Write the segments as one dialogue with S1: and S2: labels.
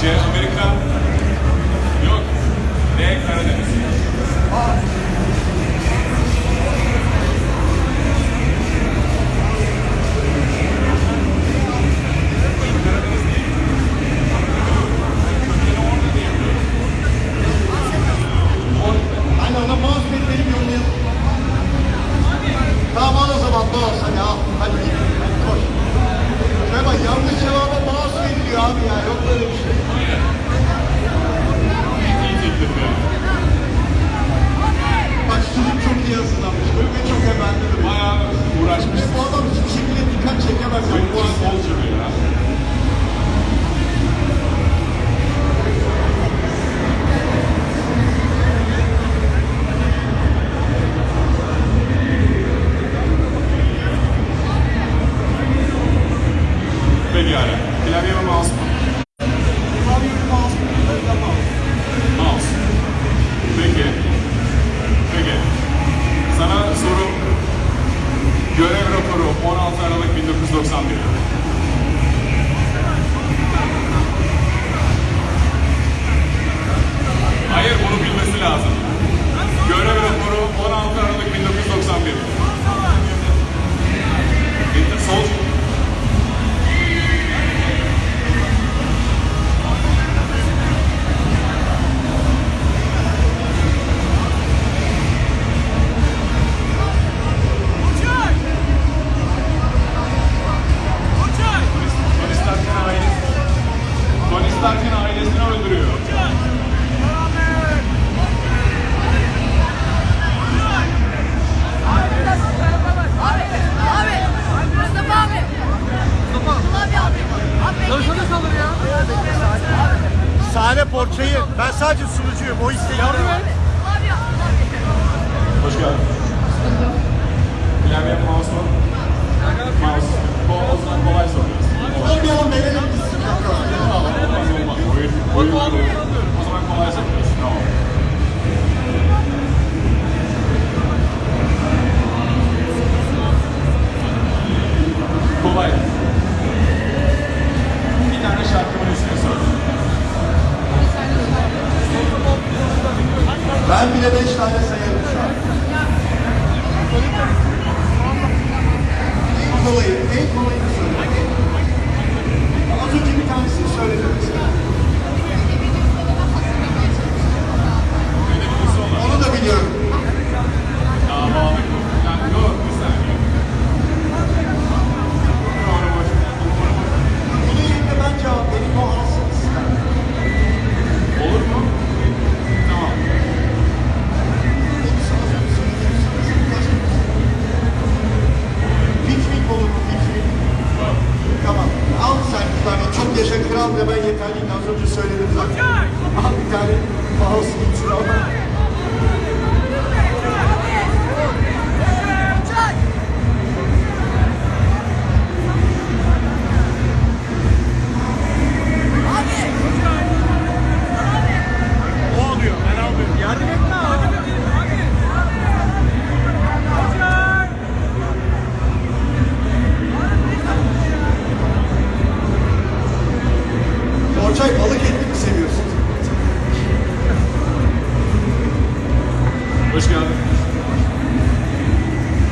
S1: C Amerika. Yok. D Karadeniz.
S2: cara falar o
S1: Hoş geldin.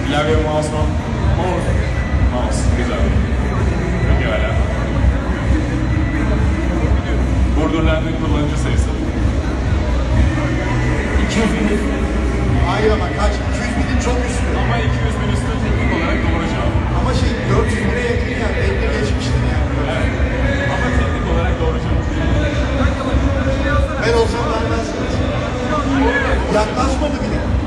S1: Klavye mouse mu? Mouse.
S2: Mouse.
S1: Güzel. Peki hala. Burdurlandığın kullanıcı sayısı. 200 bin.
S2: Hayır ama kaç? 200 binin çok üstü.
S1: Ama 200 bin üstü teknik olarak doğru cevap.
S2: Ama şey 400 bine yakın yani. Bekle geçmiştir yani.
S1: Evet. Ama teknik olarak doğru cevap.
S2: Ben olsam vermezdim. Yaklaşmadı bile.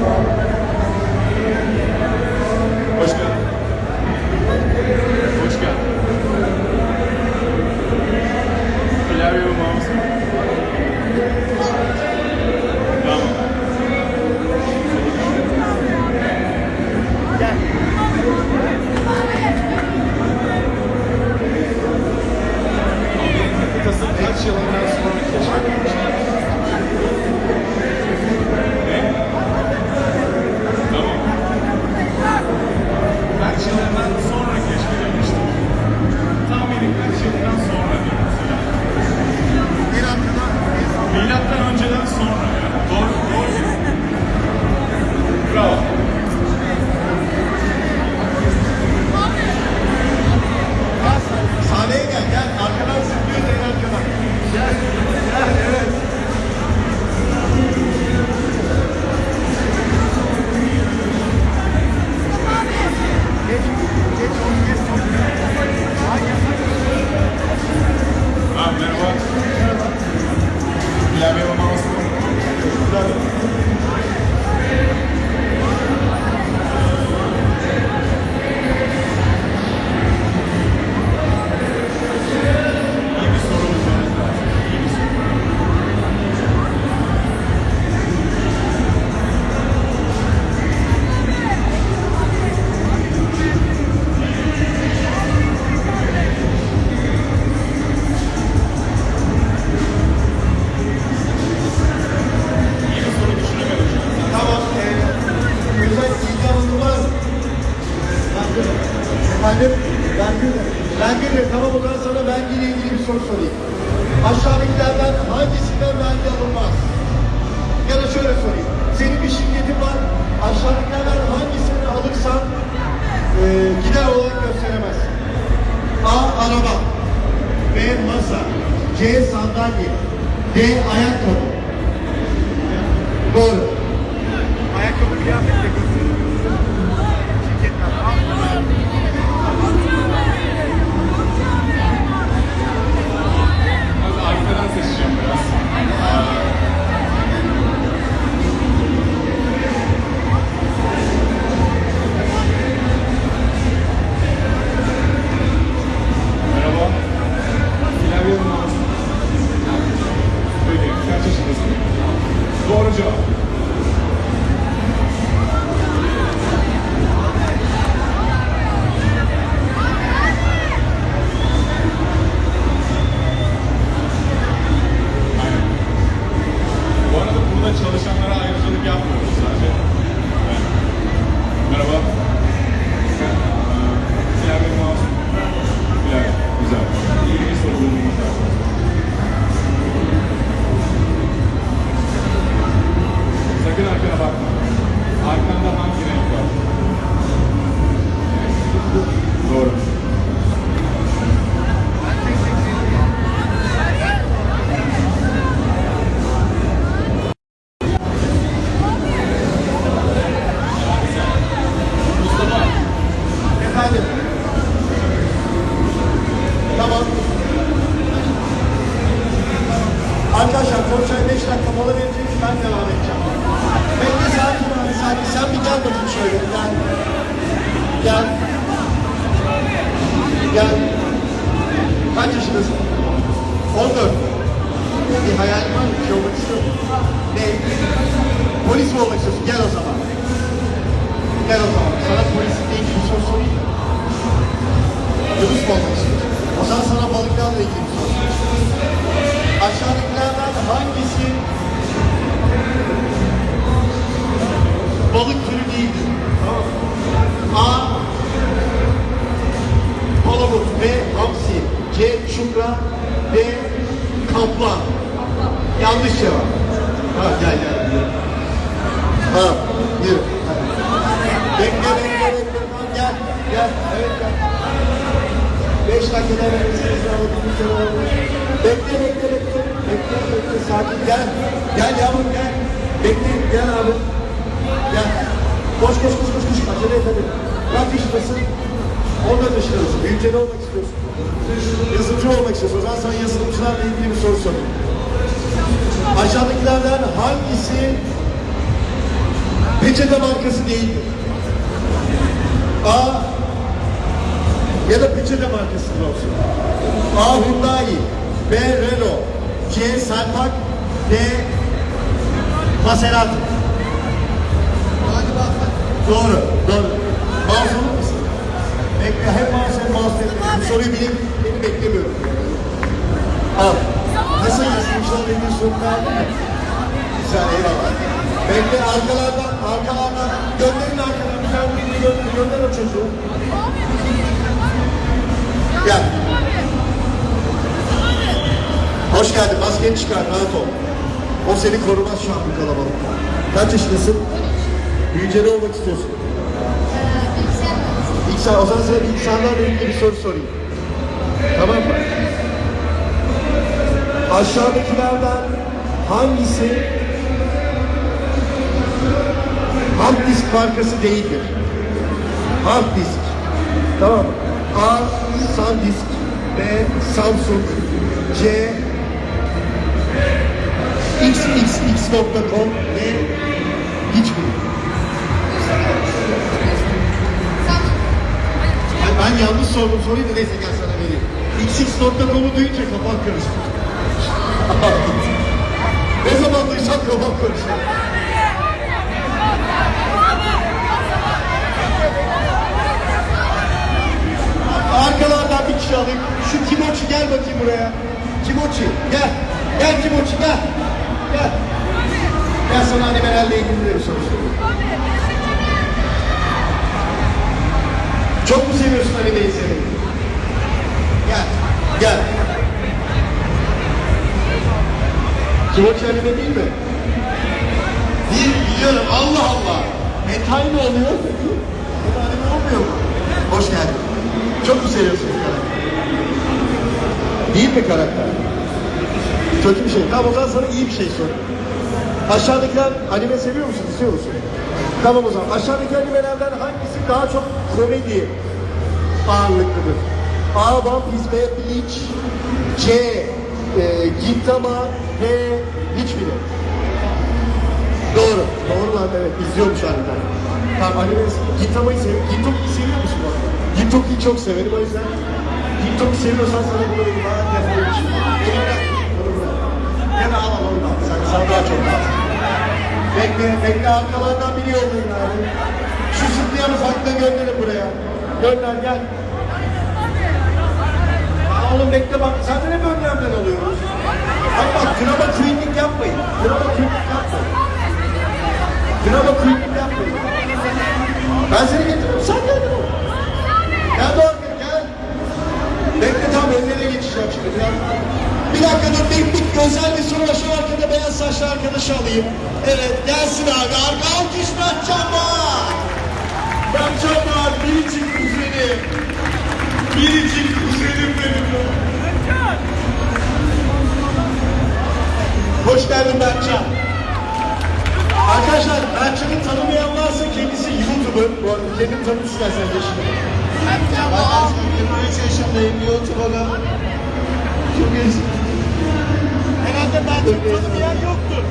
S2: Var. D. Ayakkabı. Doğru.
S3: Ayakkabı kıyafetle gösteriyor.
S1: Arkadan seçeceğim biraz. Merhaba. Doğru cevap.
S2: Gel. Kaç yaşındasın? 14. Bir hayal var mı? Şey olmak istiyor? Ne? Polis mi olmak istiyorsun? Gel o zaman. Gel o zaman. Sana polislikle ilgili bir soru sorayım? Yunus mu olmak istiyorsun? O zaman sana balıklarla ilgili bir soru. Aşağıdakilerden hangisi balık türü değildir? A. Palamut B. Hamsi C. Çupra D. Kaplan Yanlış cevap. Ha gel gel. Ha yürü. Bekle bekle bekle. Tamam, Gel gel. Evet gel. Beş dakikada alın. Bekle bekle bekle. Bekle bekle. Sakin gel. Gel yavrum gel. Bekle gel abi. Gel. Koş koş koş koş koş. Acele et hadi. Kaç yaşındasın? 14 yaşındasın. Büyünce ne olmak istiyorsun? Yazılımcı olmak istiyorsun. Zaman sana yazılımcılarla ilgili bir soru sorayım. Aşağıdakilerden hangisi peçete markası değildir? A ya da peçete markası olsun. A. Hyundai B. Renault C. Selpak D. Maserati Doğru, doğru. Mısın? Bekle, hem mouse hem. Bu soruyu bilip beni beklemiyorum. Al. Nasıl yazmışlar benim sorunu aldın mı? Güzel, eyvallah. Bekle, arkalardan, arkalardan. Gönderin arkadan. Bir tane birini gönder, gönder o çocuğu. Gel. Hoş geldin. Maskeni çıkar, rahat ol. O seni korumaz şu an bu kalabalıkta. Kaç yaşındasın? Büyüyünce ne olmak istiyorsun? İlk o zaman sana bilgisayarlarla ilgili bir soru sorayım. Tamam mı? Aşağıdakilerden hangisi hard disk markası değildir? Hard disk. Tamam? A. SanDisk B. Samsung C. xxx.com D. Hiçbiri. Ay, Ben yanlış sordum soruyu da neyse gel sana vereyim. xx.com'u duyunca kafam karıştı. ne zaman duysam kafam karıştı. Arkalardan bir kişi alayım. Şu Timoçi gel bakayım buraya. Timoçi gel. Gel Timoçi gel. Gel. Gel sana animalerle ilgili de bir soru sorayım. Çok mu seviyorsun animeyi izlemeyi? Gel. Gel. Timoçi anime değil mi? Değil biliyorum. Allah Allah. Hentai mi oluyor? Bu da anime olmuyor mu? Hoş geldin. Çok mu seviyorsun bu karakteri? Değil mi karakter? Kötü bir şey. Tamam o zaman sana iyi bir şey sorayım. Aşağıdakiler anime seviyor musun? İstiyor musun? Tamam zaman. Aşağıdaki animelerden hangisi daha çok komedi ağırlıklıdır? A. One Piece B. Bleach C. E, Gintama D. Hiçbiri. Doğru. Doğru lan evet. İzliyormuş harbiden. Tamam anime Gintama'yı seviyor. Gintoki'yi seviyor musun bu arada? Gintoki'yi çok severim o yüzden. Gintoki seviyorsan sana bunu. Ha, defol. Bunu bırak. Gene al al ondan. Sen, sen daha çok lazım. Bekle, bekle arkalardan yollayın abi. Şu zıplayan ufakta gönderin buraya. Gönder gel. Aa, Oğlum bekle bak, zaten hep önlemden alıyoruz. Bak bak, drama queenlik yapmayın. Drama queenlik yapmayın. Drama queenlik yapmayın. Ben seni getiririm, sen gel. Gel Doğan, gel. Bekle tam önlerine geçeceğim şimdi. Biraz. Bir dakika dur, bir, bir özel bir soru. Şu arkada beyaz saçlı arkadaşı alayım. Evet, gelsin abi. Arka alkış Mertcan var. Mertcan var, biricik kuzenim. Biricik kuzenim benim. Hoş geldin Mertcan. Arkadaşlar Mertcan'ı tanımayan varsa kendisi YouTuber. Bu arada kendini tanıt istersen yaşını. Ben 23 yaşındayım YouTuber'ım. Çok eski. Herhalde Mertcan'ı tanımayan yoktur.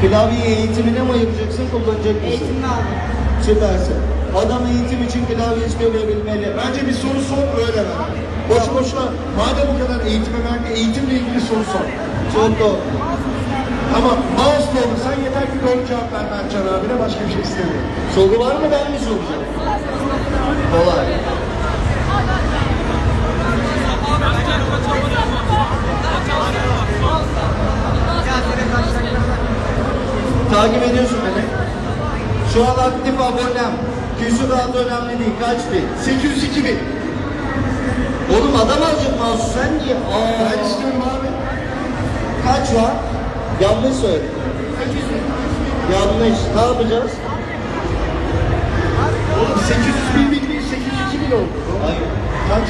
S2: Klavyeyi eğitimine mi ayıracaksın, kullanacak mısın?
S4: Eğitimini aldım.
S2: Süpersin.
S5: Adam eğitim için klavyesini verebilmeli.
S2: Bence bir soru sor öyle ver. Boşu boşuna madem o kadar eğitime verdi, eğitimle ilgili soru sor.
S5: Çok doğru.
S2: Ama mouse olur. Sen yeter ki doğru cevap ver Mertcan abine. Başka bir şey istemiyorum.
S5: Soru var mı ben mi soracağım? Kolay. Takip ediyorsun beni. Şu an aktif abonem. Küsurat önemli değil. Kaç bin?
S2: 802 bin.
S5: Oğlum adam alacak mouse'u sen niye? Aa,
S2: Ben istiyorum abi.
S5: Kaç var? Yanlış söyle. Yanlış. Ne yapacağız?
S2: Oğlum 800 bin bin değil 802 bin oldu.
S5: Hayır.
S2: Kaç?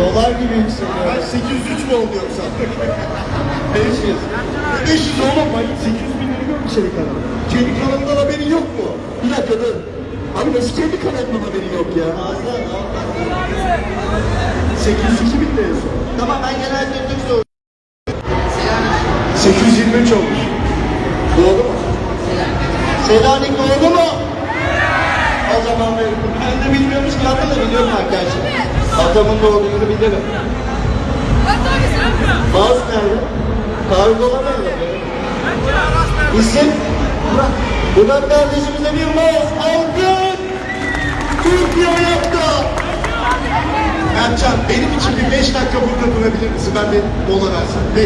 S5: Dolar gibi yükseliyor.
S2: Ben 803 mü oldu yoksa?
S5: 500.
S2: 500 oğlum ben 800 senin kanalın. Kendi kanalından haberin yok mu? Bir dakika dur. Abi nasıl kendi kanalından haberin yok ya?
S5: Fazla.
S2: 802 bin son.
S5: Tamam ben genel Burak kardeşimize bir mouse aldık. Türkiye ayakta.
S2: Mertcan benim için bir 5 dakika burada durabilir misin? Ben bir mola versin. 5